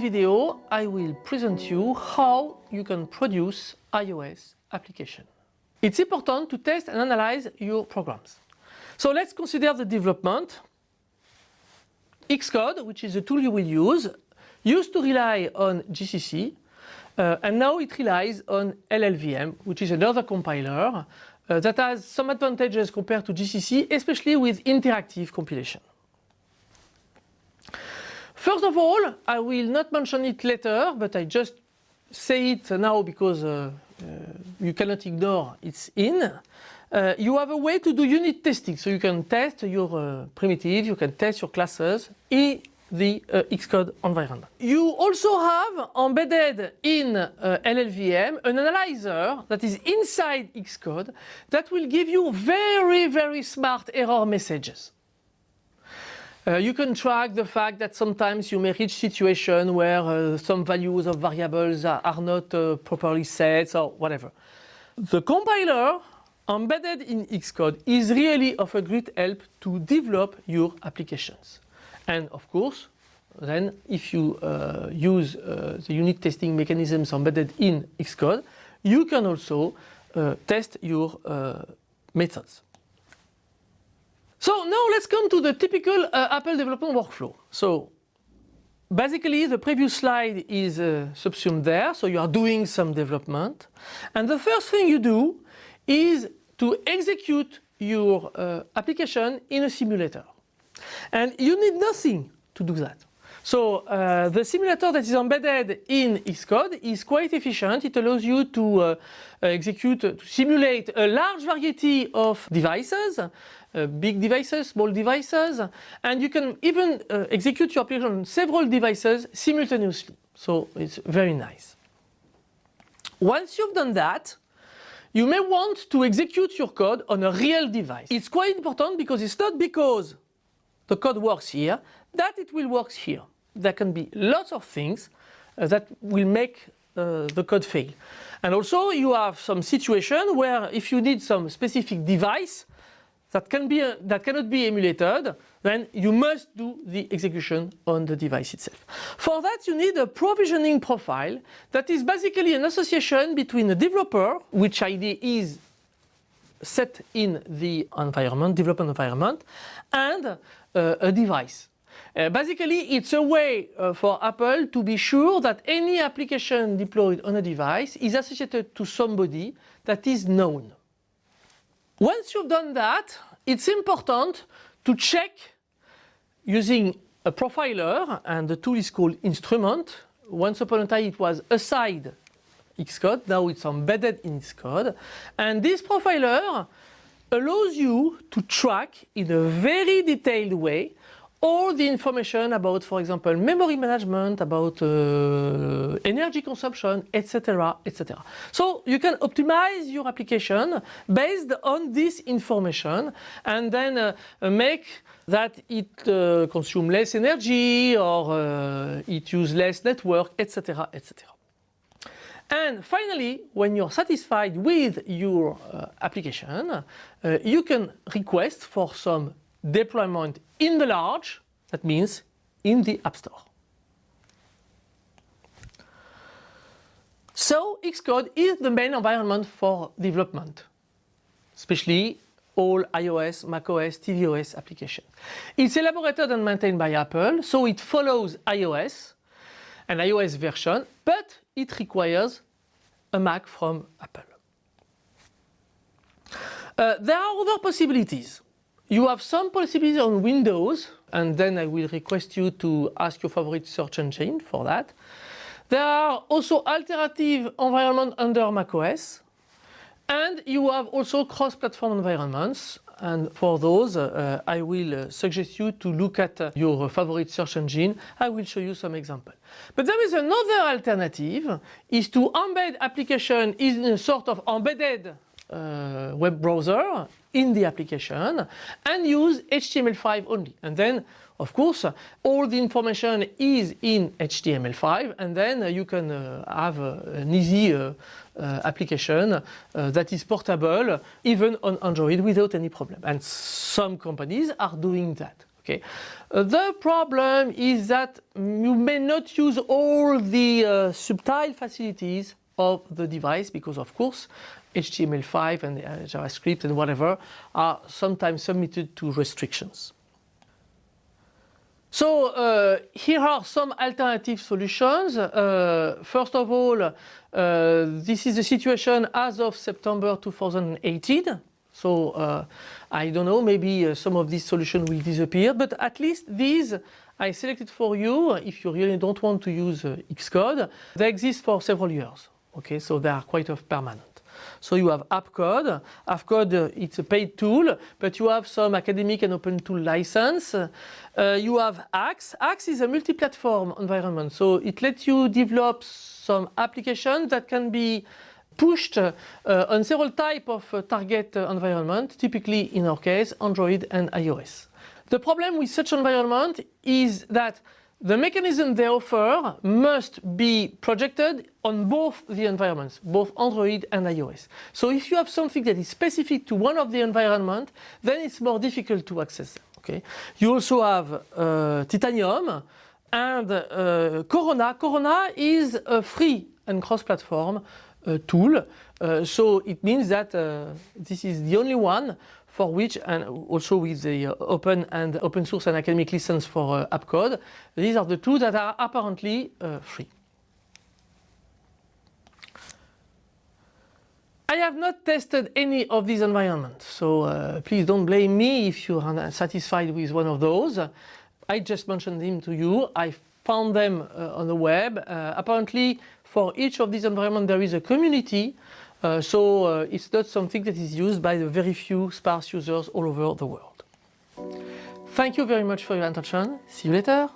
video I will present you how you can produce iOS application. It's important to test and analyze your programs. So let's consider the development. Xcode, which is the tool you will use, used to rely on GCC uh, and now it relies on LLVM, which is another compiler uh, that has some advantages compared to GCC, especially with interactive compilation. First of all, I will not mention it later, but I just say it now because uh, uh, you cannot ignore it's in. Uh, you have a way to do unit testing, so you can test your uh, primitive, you can test your classes in the uh, Xcode environment. You also have embedded in uh, LLVM an analyzer that is inside Xcode that will give you very, very smart error messages. Uh, you can track the fact that sometimes you may reach situation where uh, some values of variables are, are not uh, properly set or whatever. The compiler embedded in Xcode is really of a great help to develop your applications. And of course, then if you uh, use uh, the unit testing mechanisms embedded in Xcode, you can also uh, test your methods. So now let's come to the typical uh, Apple development workflow. So basically the previous slide is uh, subsumed there, so you are doing some development. And the first thing you do is to execute your uh, application in a simulator. And you need nothing to do that. So uh, the simulator that is embedded in Xcode is quite efficient. It allows you to uh, execute, to simulate a large variety of devices, uh, big devices, small devices, and you can even uh, execute your application on several devices simultaneously. So it's very nice. Once you've done that, you may want to execute your code on a real device. It's quite important because it's not because the code works here that it will work here. There can be lots of things uh, that will make uh, the code fail. And also you have some situation where if you need some specific device that, can be, uh, that cannot be emulated, then you must do the execution on the device itself. For that you need a provisioning profile that is basically an association between a developer, which ID is set in the environment, development environment, and uh, a device. Uh, basically, it's a way uh, for Apple to be sure that any application deployed on a device is associated to somebody that is known. Once you've done that, it's important to check using a profiler, and the tool is called Instrument. Once upon a time it was aside Xcode, now it's embedded in Xcode. And this profiler allows you to track in a very detailed way all the information about, for example, memory management, about uh, energy consumption, etc., etc. So you can optimize your application based on this information and then uh, make that it uh, consume less energy or uh, it use less network, etc., etc. And finally, when you're satisfied with your uh, application, uh, you can request for some deployment in the large, that means in the App Store. So Xcode is the main environment for development, especially all iOS, macOS, tvOS applications. It's elaborated and maintained by Apple, so it follows iOS, an iOS version, but it requires a Mac from Apple. Uh, there are other possibilities. You have some possibilities on Windows, and then I will request you to ask your favorite search engine for that. There are also alternative environments under macOS, and you have also cross-platform environments. And for those, uh, I will uh, suggest you to look at uh, your favorite search engine. I will show you some example. But there is another alternative, is to embed application in a sort of embedded uh, web browser in the application and use HTML5 only. And then, of course, all the information is in HTML5 and then you can uh, have uh, an easy uh, uh, application uh, that is portable even on Android without any problem. And some companies are doing that. Okay. Uh, the problem is that you may not use all the subtle facilities of the device because of course HTML5 and uh, JavaScript and whatever are sometimes submitted to restrictions. So uh, here are some alternative solutions. Uh, first of all, uh, this is the situation as of September 2018. So uh, I don't know, maybe uh, some of these solutions will disappear, but at least these I selected for you if you really don't want to use Xcode. They exist for several years. Okay, so they are quite of permanent. So you have AppCode. AppCode, it's a paid tool, but you have some academic and open tool license. Uh, you have Haxe. Haxe is a multi-platform environment, so it lets you develop some applications that can be pushed uh, on several type of uh, target uh, environment, typically in our case Android and iOS. The problem with such environment is that the mechanism they offer must be projected on both the environments, both Android and iOS. So if you have something that is specific to one of the environment, then it's more difficult to access. Okay. You also have uh, Titanium and uh, Corona. Corona is a free and cross-platform tool. Uh, so it means that uh, this is the only one for which, and also with the uh, open and open source and academic license for uh, AppCode, these are the two that are apparently uh, free. I have not tested any of these environments, so uh, please don't blame me if you are satisfied with one of those. I just mentioned them to you. I found them uh, on the web. Uh, apparently, for each of these environments, there is a community uh, so uh, it's not something that is used by the very few sparse users all over the world. Thank you very much for your attention. See you later.